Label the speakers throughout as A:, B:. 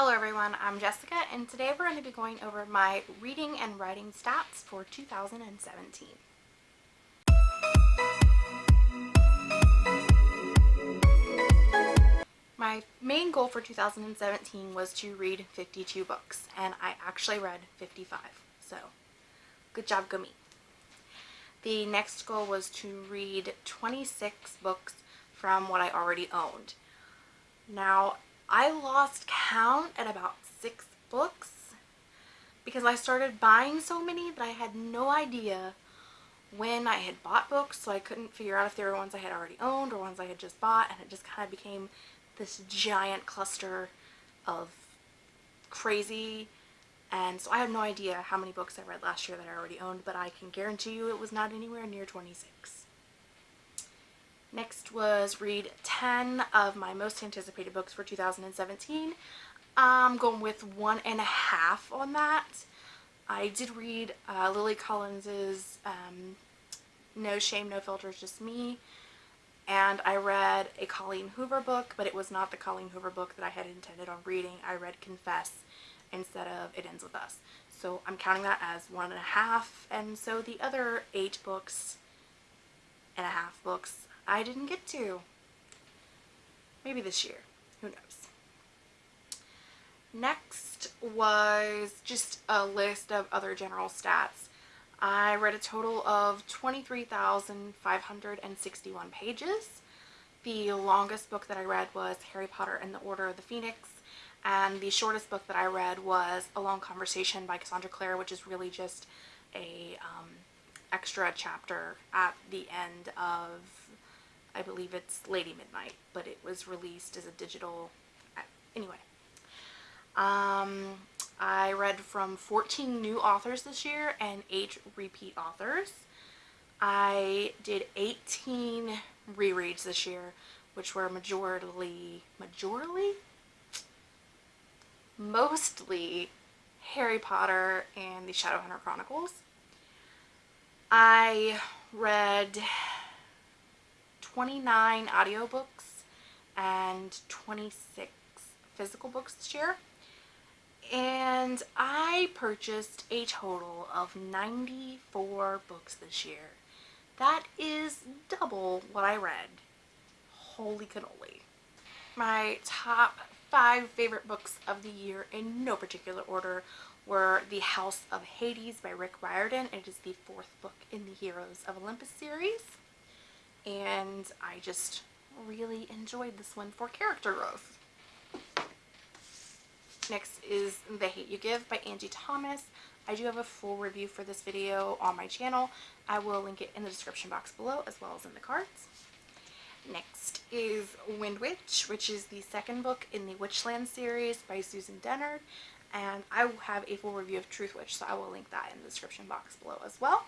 A: Hello everyone, I'm Jessica and today we're going to be going over my reading and writing stats for 2017. My main goal for 2017 was to read 52 books and I actually read 55, so good job go me. The next goal was to read 26 books from what I already owned. Now I lost count at about six books because I started buying so many that I had no idea when I had bought books so I couldn't figure out if they were ones I had already owned or ones I had just bought and it just kind of became this giant cluster of crazy and so I have no idea how many books I read last year that I already owned but I can guarantee you it was not anywhere near 26. Next was read 10 of my most anticipated books for 2017. I'm going with one and a half on that. I did read uh, Lily Collins's um, No Shame, No Filters, Just Me. And I read a Colleen Hoover book, but it was not the Colleen Hoover book that I had intended on reading. I read Confess instead of It Ends With Us. So I'm counting that as one and a half. And so the other eight books and a half books I didn't get to. Maybe this year. Who knows? Next was just a list of other general stats. I read a total of 23,561 pages. The longest book that I read was Harry Potter and the Order of the Phoenix and the shortest book that I read was A Long Conversation by Cassandra Clare which is really just a um, extra chapter at the end of I believe it's Lady Midnight, but it was released as a digital, anyway. Um, I read from 14 new authors this year and 8 repeat authors. I did 18 rereads this year, which were majorly, majorly? Mostly Harry Potter and the Shadowhunter Chronicles. I read 29 audiobooks and 26 physical books this year. And I purchased a total of 94 books this year. That is double what I read. Holy cannoli. My top five favorite books of the year in no particular order were The House of Hades by Rick Riordan. It is the fourth book in the Heroes of Olympus series and I just really enjoyed this one for character growth. Next is The Hate You Give by Angie Thomas. I do have a full review for this video on my channel. I will link it in the description box below as well as in the cards. Next is Windwitch, which is the second book in the Witchland series by Susan Dennard. And I have a full review of Truthwitch, so I will link that in the description box below as well.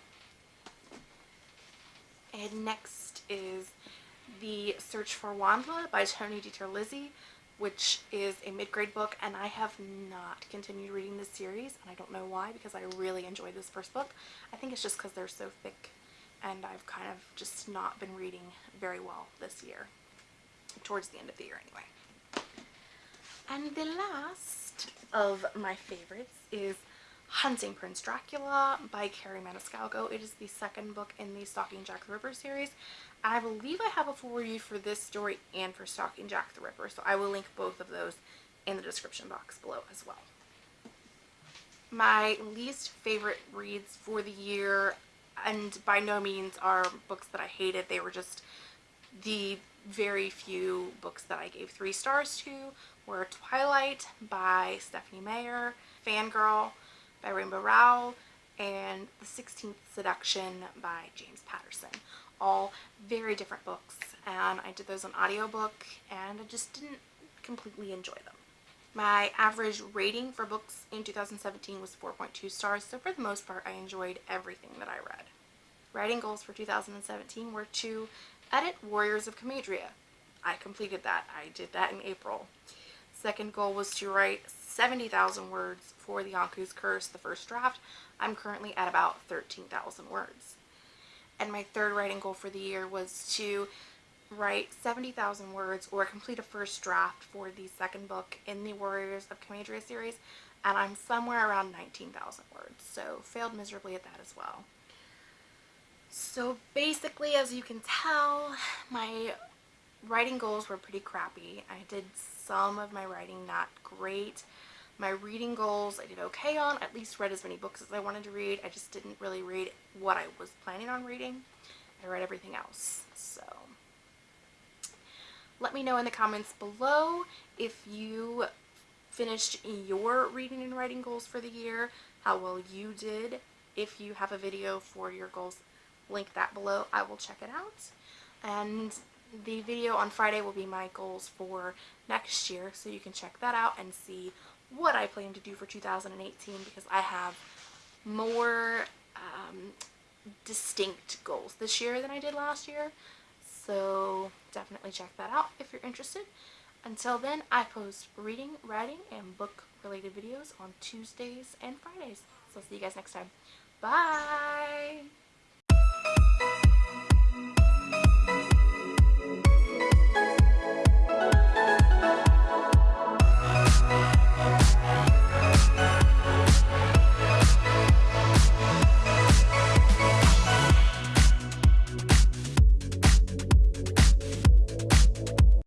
A: And next is The Search for WondLa by Tony DiTerlizzi, which is a mid-grade book, and I have not continued reading this series, and I don't know why, because I really enjoyed this first book. I think it's just because they're so thick, and I've kind of just not been reading very well this year, towards the end of the year anyway. And the last of my favorites is Hunting Prince Dracula by Kerri Maniscalco. It is the second book in the Stalking Jack the Ripper series. I believe I have a full review for this story and for Stalking Jack the Ripper, so I will link both of those in the description box below as well. My least favorite reads for the year, and by no means are books that I hated, they were just the very few books that I gave three stars to were Twilight by Stephenie Meyer, Fangirl by Rainbow Rowell, and The 16th Seduction by James Patterson. All very different books, and I did those on audiobook, and I just didn't completely enjoy them. My average rating for books in 2017 was 4.2 stars, so for the most part I enjoyed everything that I read. Writing goals for 2017 were to edit Warriors of Comadria. I completed that. I did that in April. Second goal was to write 70,000 words for the Yonku's Curse, the first draft. I'm currently at about 13,000 words. And my third writing goal for the year was to write 70,000 words or complete a first draft for the second book in the Warriors of Comadria series, and I'm somewhere around 19,000 words, so failed miserably at that as well. So basically, as you can tell, my writing goals were pretty crappy. I did some of my writing not great. My reading goals I did okay on, at least read as many books as I wanted to read. I just didn't really read what I was planning on reading. I read everything else, so let me know in the comments below if you finished your reading and writing goals for the year, how well you did. If you have a video for your goals, link that below. I will check it out. And the video on Friday will be my goals for next year, so you can check that out and see what I plan to do for 2018 because I have more um, distinct goals this year than I did last year. So definitely check that out if you're interested. Until then, I post reading, writing, and book related videos on Tuesdays and Fridays. So I'll see you guys next time. Bye!